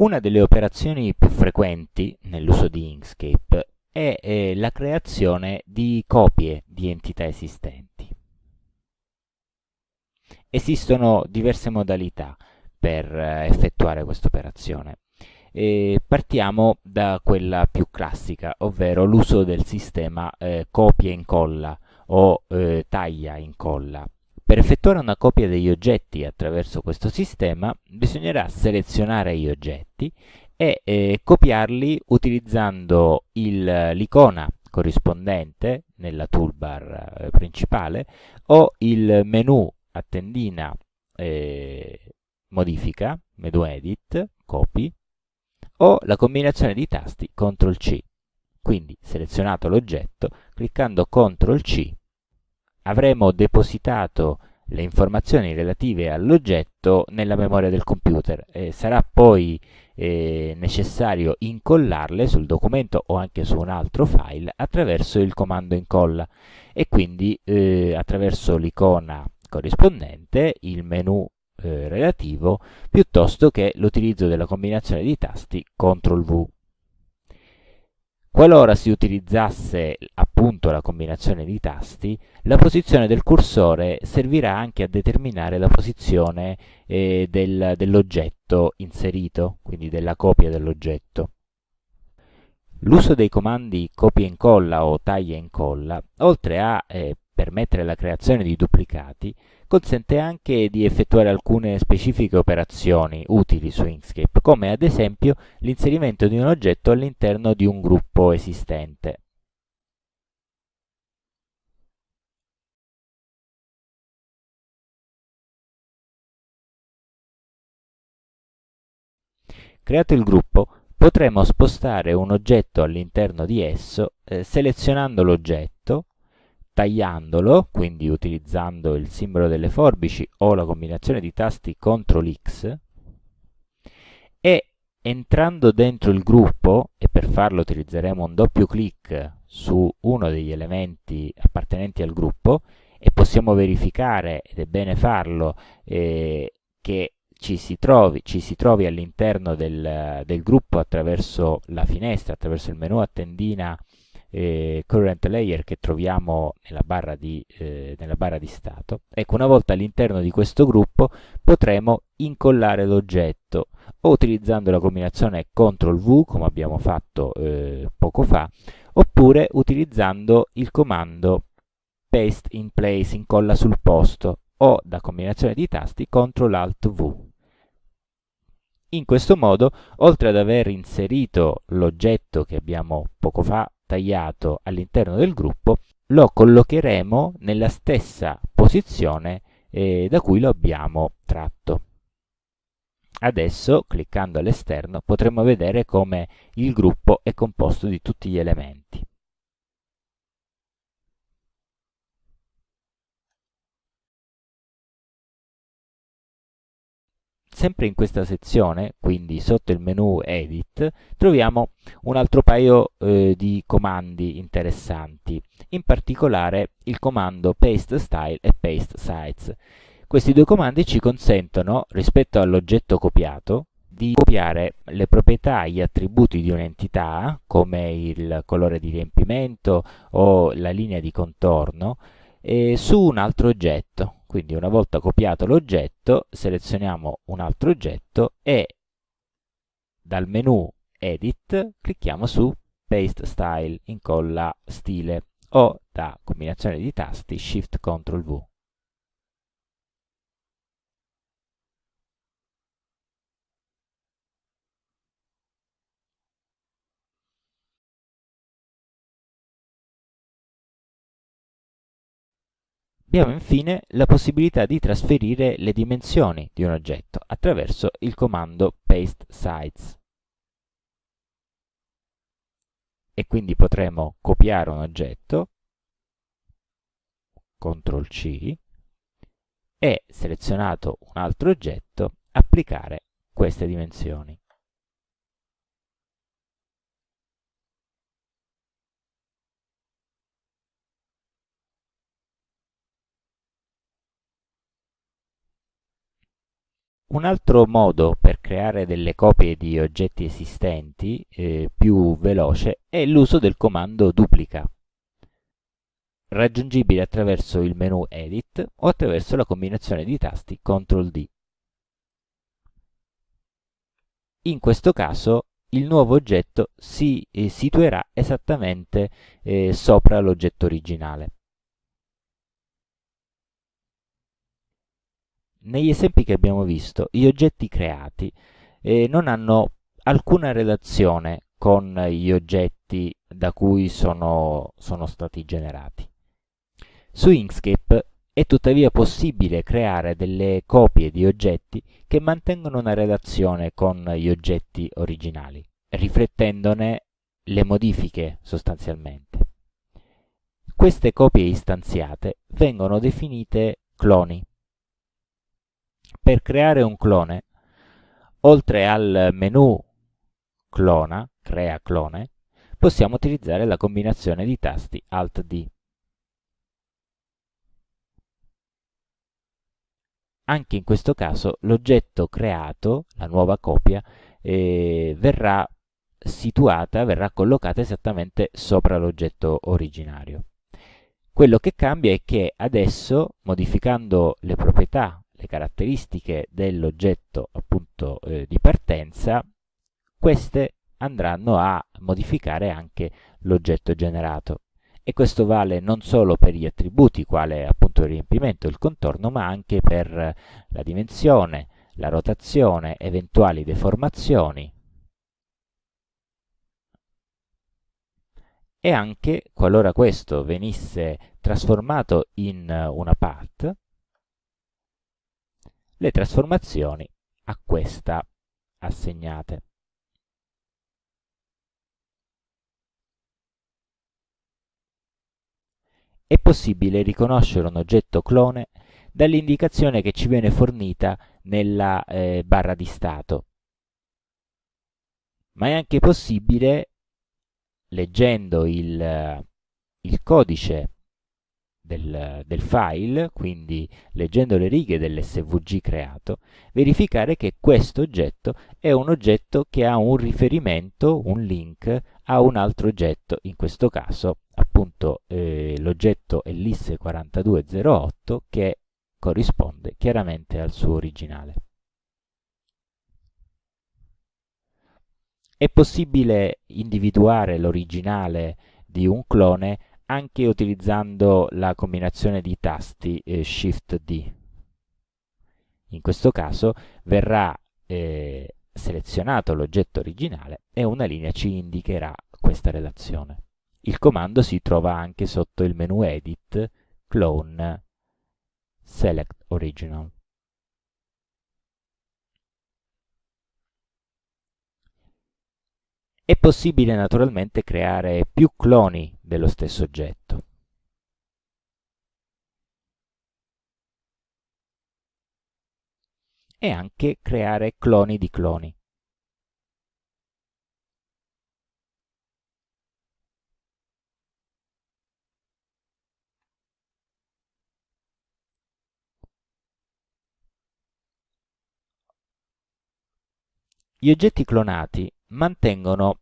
Una delle operazioni più frequenti nell'uso di Inkscape è eh, la creazione di copie di entità esistenti. Esistono diverse modalità per eh, effettuare questa operazione. Partiamo da quella più classica, ovvero l'uso del sistema eh, copia e incolla o eh, taglia e incolla. Per effettuare una copia degli oggetti attraverso questo sistema bisognerà selezionare gli oggetti e eh, copiarli utilizzando l'icona corrispondente nella toolbar eh, principale o il menu a tendina eh, modifica, menu edit, copy o la combinazione di tasti CTRL C. Quindi selezionato l'oggetto, cliccando CTRL C avremo depositato le informazioni relative all'oggetto nella memoria del computer e sarà poi eh, necessario incollarle sul documento o anche su un altro file attraverso il comando incolla e quindi eh, attraverso l'icona corrispondente, il menu eh, relativo, piuttosto che l'utilizzo della combinazione di tasti CTRL V. Qualora si utilizzasse appunto la combinazione di tasti, la posizione del cursore servirà anche a determinare la posizione eh, del, dell'oggetto inserito, quindi della copia dell'oggetto. L'uso dei comandi copia e incolla o taglia e incolla, oltre a eh, permettere la creazione di duplicati, consente anche di effettuare alcune specifiche operazioni utili su Inkscape, come ad esempio l'inserimento di un oggetto all'interno di un gruppo esistente. Creato il gruppo, potremo spostare un oggetto all'interno di esso eh, selezionando l'oggetto, tagliandolo, quindi utilizzando il simbolo delle forbici o la combinazione di tasti CTRL X, e entrando dentro il gruppo, e per farlo utilizzeremo un doppio clic su uno degli elementi appartenenti al gruppo, e possiamo verificare, ed è bene farlo, eh, che ci si trovi, trovi all'interno del, del, gruppo attraverso la finestra, attraverso il menu a tendina eh, current layer che troviamo nella barra, di, eh, nella barra di stato. Ecco, una volta all'interno di questo gruppo potremo incollare l'oggetto o utilizzando la combinazione CTRL V come abbiamo fatto eh, poco fa oppure utilizzando il comando paste in place, incolla sul posto o da combinazione di tasti CTRL ALT V. In questo modo, oltre ad aver inserito l'oggetto che abbiamo poco fa tagliato all'interno del gruppo, lo collocheremo nella stessa posizione eh, da cui lo abbiamo tratto. Adesso, cliccando all'esterno, potremo vedere come il gruppo è composto di tutti gli elementi. Sempre in questa sezione, quindi sotto il menu Edit, troviamo un altro paio eh, di comandi interessanti, in particolare il comando Paste Style e Paste Size. Questi due comandi ci consentono, rispetto all'oggetto copiato, di copiare le proprietà gli attributi di un'entità, come il colore di riempimento o la linea di contorno, eh, su un altro oggetto. Quindi una volta copiato l'oggetto, selezioniamo un altro oggetto e dal menu Edit clicchiamo su Paste Style, incolla stile o da combinazione di tasti Shift Ctrl V. Abbiamo infine la possibilità di trasferire le dimensioni di un oggetto attraverso il comando paste size. E quindi potremo copiare un oggetto, CTRL C, e selezionato un altro oggetto, applicare queste dimensioni. Un altro modo per creare delle copie di oggetti esistenti eh, più veloce è l'uso del comando duplica, raggiungibile attraverso il menu Edit o attraverso la combinazione di tasti CTRL D. In questo caso il nuovo oggetto si eh, situerà esattamente eh, sopra l'oggetto originale. Negli esempi che abbiamo visto, gli oggetti creati eh, non hanno alcuna relazione con gli oggetti da cui sono, sono stati generati. Su Inkscape è tuttavia possibile creare delle copie di oggetti che mantengono una relazione con gli oggetti originali, riflettendone le modifiche sostanzialmente. Queste copie istanziate vengono definite cloni. Per creare un clone, oltre al menu clona, crea clone, possiamo utilizzare la combinazione di tasti Alt-D. Anche in questo caso l'oggetto creato, la nuova copia, eh, verrà situata, verrà collocata esattamente sopra l'oggetto originario. Quello che cambia è che adesso, modificando le proprietà, le caratteristiche dell'oggetto appunto eh, di partenza, queste andranno a modificare anche l'oggetto generato. E questo vale non solo per gli attributi quale appunto il riempimento e il contorno ma anche per la dimensione, la rotazione, eventuali deformazioni. E anche qualora questo venisse trasformato in una part le trasformazioni a questa assegnate. È possibile riconoscere un oggetto clone dall'indicazione che ci viene fornita nella eh, barra di stato. Ma è anche possibile, leggendo il, il codice del, del, file, quindi leggendo le righe dell'SVG creato, verificare che questo oggetto è un oggetto che ha un riferimento, un link a un altro oggetto, in questo caso appunto eh, l'oggetto è l'IS4208 che corrisponde chiaramente al suo originale. È possibile individuare l'originale di un clone anche utilizzando la combinazione di tasti eh, Shift-D. In questo caso verrà eh, selezionato l'oggetto originale e una linea ci indicherà questa relazione. Il comando si trova anche sotto il menu Edit, Clone, Select Original. È possibile naturalmente creare più cloni dello stesso oggetto. E anche creare cloni di cloni. Gli oggetti clonati mantengono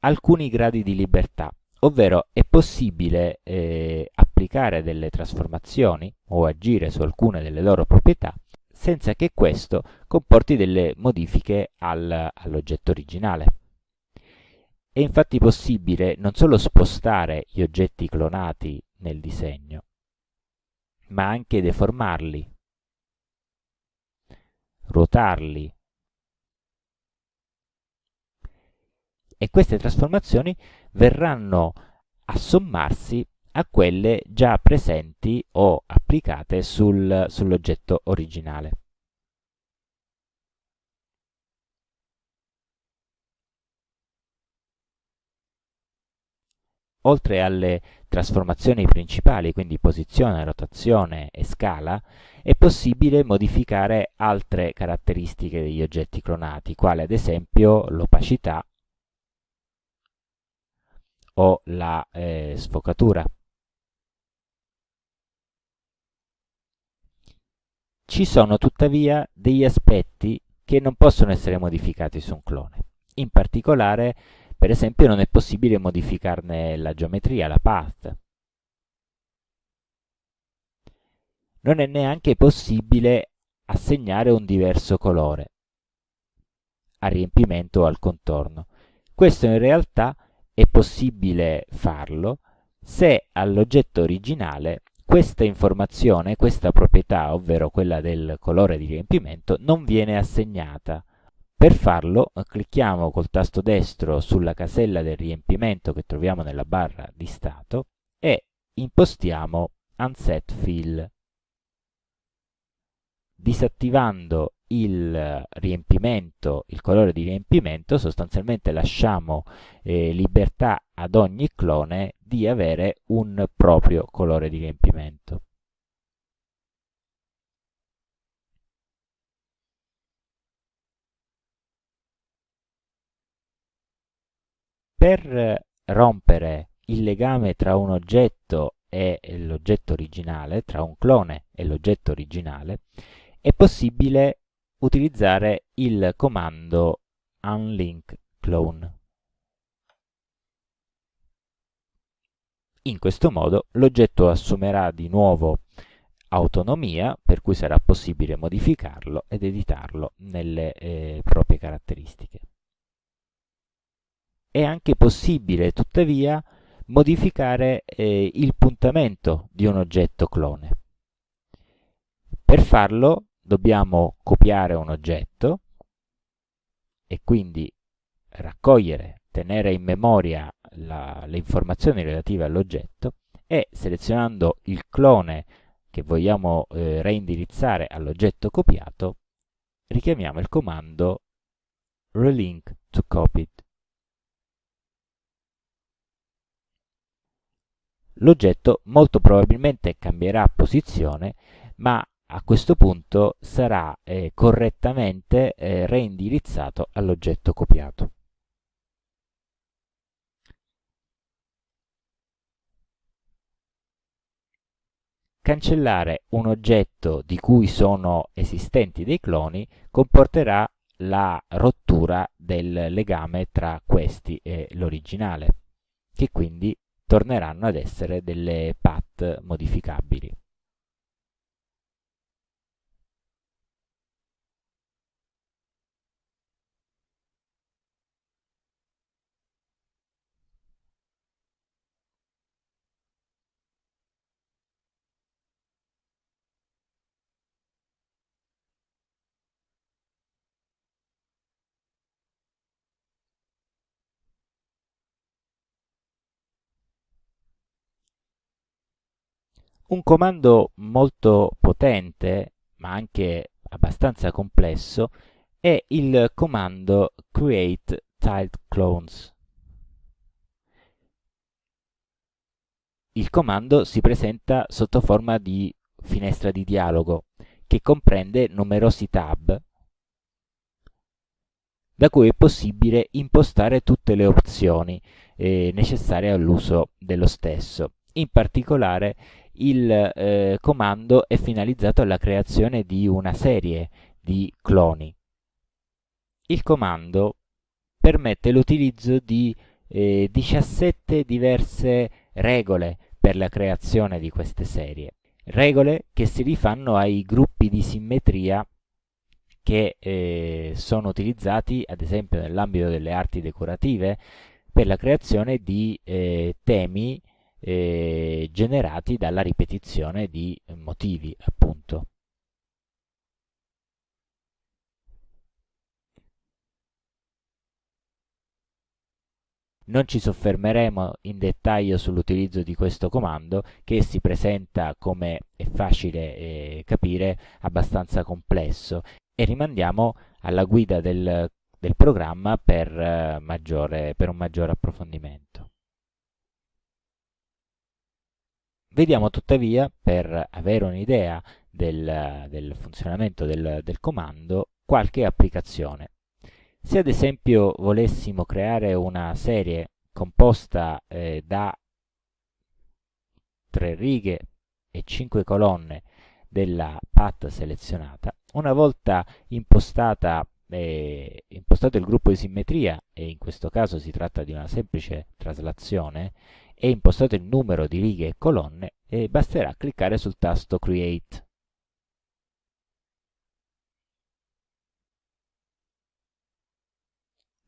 alcuni gradi di libertà, ovvero è possibile eh, applicare delle trasformazioni o agire su alcune delle loro proprietà senza che questo comporti delle modifiche al, all'oggetto originale. È infatti possibile non solo spostare gli oggetti clonati nel disegno, ma anche deformarli, ruotarli, e queste trasformazioni verranno a sommarsi a quelle già presenti o applicate sul, sull'oggetto originale. Oltre alle trasformazioni principali, quindi posizione, rotazione e scala, è possibile modificare altre caratteristiche degli oggetti clonati, quali ad esempio l'opacità, o la eh, sfocatura. Ci sono tuttavia degli aspetti che non possono essere modificati su un clone. In particolare, per esempio, non è possibile modificarne la geometria, la path. Non è neanche possibile assegnare un diverso colore al riempimento o al contorno. Questo in realtà è possibile farlo se all'oggetto originale questa informazione, questa proprietà, ovvero quella del colore di riempimento, non viene assegnata. Per farlo clicchiamo col tasto destro sulla casella del riempimento che troviamo nella barra di stato e impostiamo Unset Fill. Disattivando il riempimento, il colore di riempimento, sostanzialmente lasciamo eh, libertà ad ogni clone di avere un proprio colore di riempimento. Per rompere il legame tra un oggetto e l'oggetto originale, tra un clone e l'oggetto originale, è possibile utilizzare il comando unlink clone. In questo modo l'oggetto assumerà di nuovo autonomia, per cui sarà possibile modificarlo ed editarlo nelle eh, proprie caratteristiche. È anche possibile, tuttavia, modificare eh, il puntamento di un oggetto clone. Per farlo dobbiamo copiare un oggetto e quindi raccogliere, tenere in memoria la, le informazioni relative all'oggetto e selezionando il clone che vogliamo eh, reindirizzare all'oggetto copiato, richiamiamo il comando relink to copied. L'oggetto molto probabilmente cambierà posizione, ma a questo punto sarà eh, correttamente eh, reindirizzato all'oggetto copiato. Cancellare un oggetto di cui sono esistenti dei cloni comporterà la rottura del legame tra questi e l'originale, che quindi torneranno ad essere delle path modificabili. Un comando molto potente, ma anche abbastanza complesso, è il comando create tiled clones. Il comando si presenta sotto forma di finestra di dialogo che comprende numerosi tab da cui è possibile impostare tutte le opzioni eh, necessarie all'uso dello stesso. In particolare il eh, comando è finalizzato alla creazione di una serie di cloni. Il comando permette l'utilizzo di eh, 17 diverse regole per la creazione di queste serie. Regole che si rifanno ai gruppi di simmetria che eh, sono utilizzati ad esempio nell'ambito delle arti decorative per la creazione di eh, temi eh, generati dalla ripetizione di motivi, appunto. Non ci soffermeremo in dettaglio sull'utilizzo di questo comando che si presenta, come è facile eh, capire, abbastanza complesso e rimandiamo alla guida del, del programma per, eh, maggiore, per un maggiore approfondimento. Vediamo tuttavia, per avere un'idea del, del, funzionamento del, del comando, qualche applicazione. Se ad esempio volessimo creare una serie composta eh, da tre righe e cinque colonne della path selezionata. Una volta impostata eh, impostato il gruppo di simmetria, e in questo caso si tratta di una semplice traslazione, e impostato il numero di righe e colonne, eh, basterà cliccare sul tasto Create.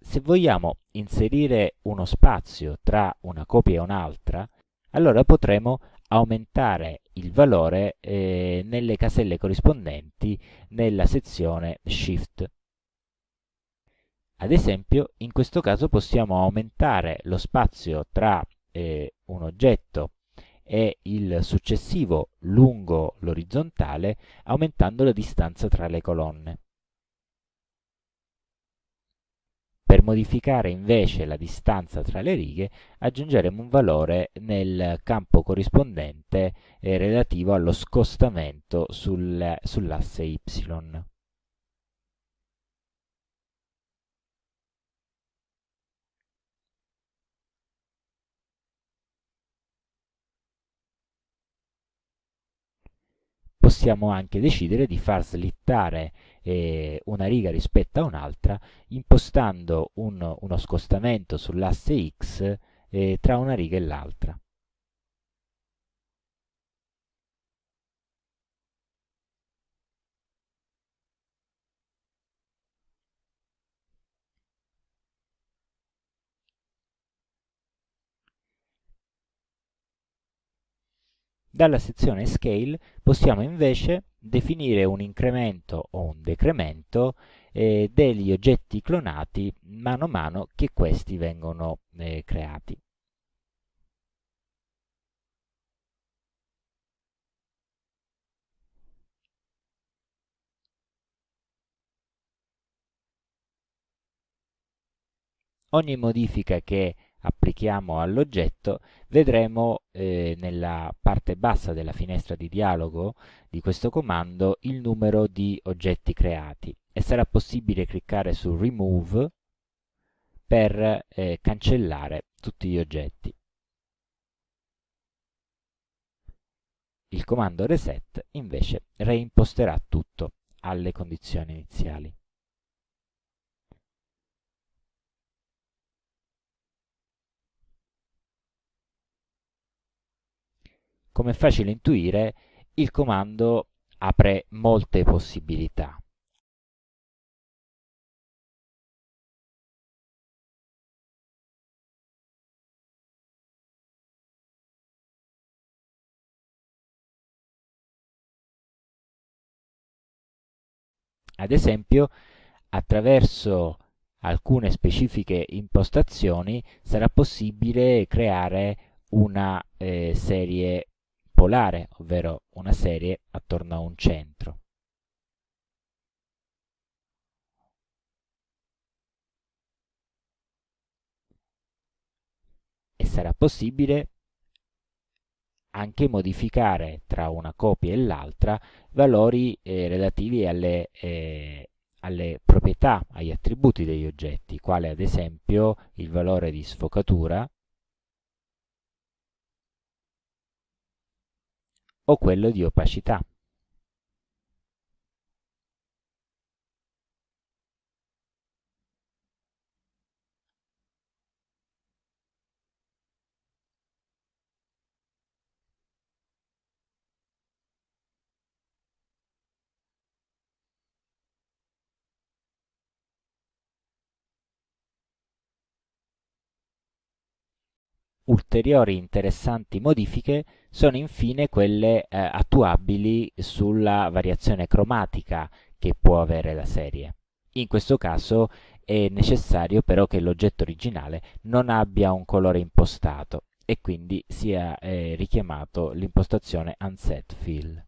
Se vogliamo inserire uno spazio tra una copia e un'altra, allora potremo aumentare il valore eh, nelle caselle corrispondenti nella sezione Shift. Ad esempio, in questo caso possiamo aumentare lo spazio tra eh, un oggetto e il successivo lungo l'orizzontale aumentando la distanza tra le colonne. Per modificare invece la distanza tra le righe aggiungeremo un valore nel campo corrispondente eh, relativo allo scostamento sul, sull'asse y. possiamo anche decidere di far slittare eh, una riga rispetto a un'altra impostando un, uno scostamento sull'asse x eh, tra una riga e l'altra. Dalla sezione Scale possiamo invece definire un incremento o un decremento eh, degli oggetti clonati mano a mano che questi vengono eh, creati. Ogni modifica che applichiamo all'oggetto, vedremo eh, nella parte bassa della finestra di dialogo di questo comando il numero di oggetti creati e sarà possibile cliccare su Remove per eh, cancellare tutti gli oggetti. Il comando Reset invece reimposterà tutto alle condizioni iniziali. Come è facile intuire, il comando apre molte possibilità. Ad esempio, attraverso alcune specifiche impostazioni sarà possibile creare una eh, serie polare, ovvero una serie attorno a un centro. E sarà possibile anche modificare tra una copia e l'altra valori eh, relativi alle, eh, alle proprietà, agli attributi degli oggetti, quale ad esempio il valore di sfocatura o quello di opacità. Ulteriori interessanti modifiche sono infine quelle eh, attuabili sulla variazione cromatica che può avere la serie. In questo caso è necessario però che l'oggetto originale non abbia un colore impostato e quindi sia eh, richiamato l'impostazione Unset Fill.